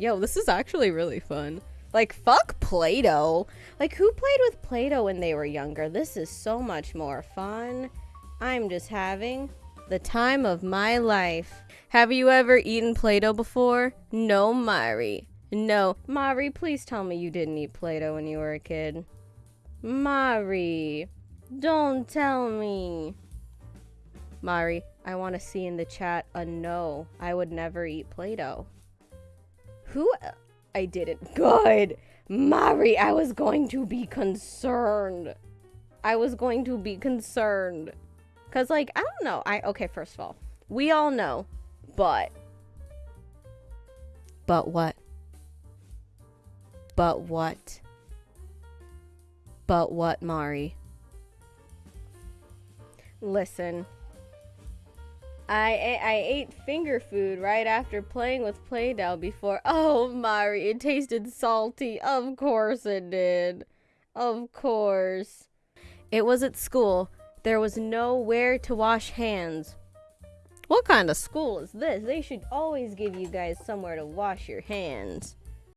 Yo, this is actually really fun. Like, fuck Play Doh. Like, who played with Play Doh when they were younger? This is so much more fun. I'm just having the time of my life. Have you ever eaten Play Doh before? No, Mari. No. Mari, please tell me you didn't eat Play Doh when you were a kid. Mari, don't tell me. Mari, I want to see in the chat a no. I would never eat Play Doh. Who? I didn't. Good. Mari, I was going to be concerned. I was going to be concerned. Because, like, I don't know. I Okay, first of all, we all know, but. But what? But what? But what, Mari? Listen. I, I ate finger food right after playing with Play-Doh before. Oh, Mari, it tasted salty. Of course it did. Of course. It was at school. There was nowhere to wash hands. What kind of school is this? They should always give you guys somewhere to wash your hands.